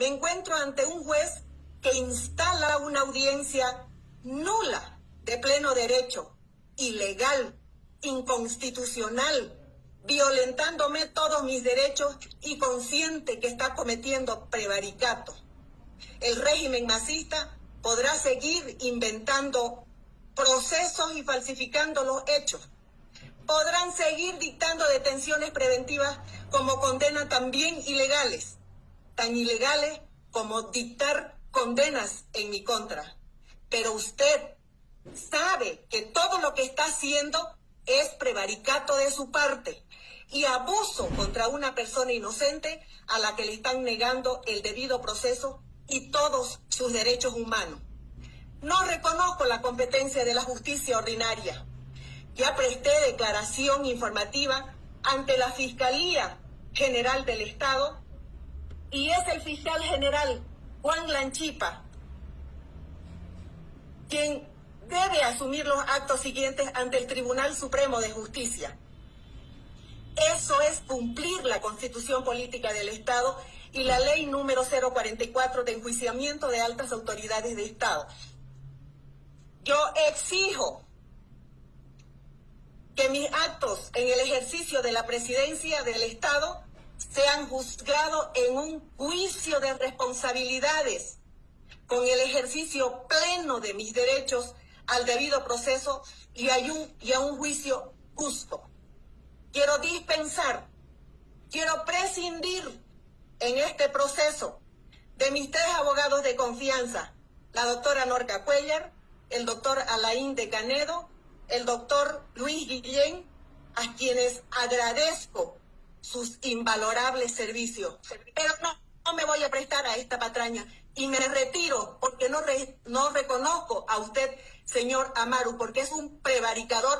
Me encuentro ante un juez que instala una audiencia nula de pleno derecho, ilegal, inconstitucional, violentándome todos mis derechos y consciente que está cometiendo prevaricato. El régimen masista podrá seguir inventando procesos y falsificando los hechos. Podrán seguir dictando detenciones preventivas como condenas también ilegales, tan ilegales como dictar condenas en mi contra. Pero usted sabe que todo lo que está haciendo es prevaricato de su parte y abuso contra una persona inocente a la que le están negando el debido proceso y todos sus derechos humanos. No reconozco la competencia de la justicia ordinaria. Ya presté declaración informativa ante la Fiscalía General del Estado y es el fiscal general Juan Lanchipa quien debe asumir los actos siguientes ante el Tribunal Supremo de Justicia. Eso es cumplir la Constitución Política del Estado y la Ley número 044 de enjuiciamiento de altas autoridades de Estado. Yo exijo que mis actos en el ejercicio de la presidencia del Estado sean juzgados en un juicio de responsabilidades con el ejercicio pleno de mis derechos al debido proceso y a un, y a un juicio justo. Quiero dispensar, quiero prescindir en este proceso de mis tres abogados de confianza, la doctora Norca Cuellar, el doctor Alain de Canedo, el doctor Luis Guillén, a quienes agradezco sus invalorables servicios. Pero no, no me voy a prestar a esta patraña y me retiro porque no, re, no reconozco a usted, señor Amaru, porque es un prevaricador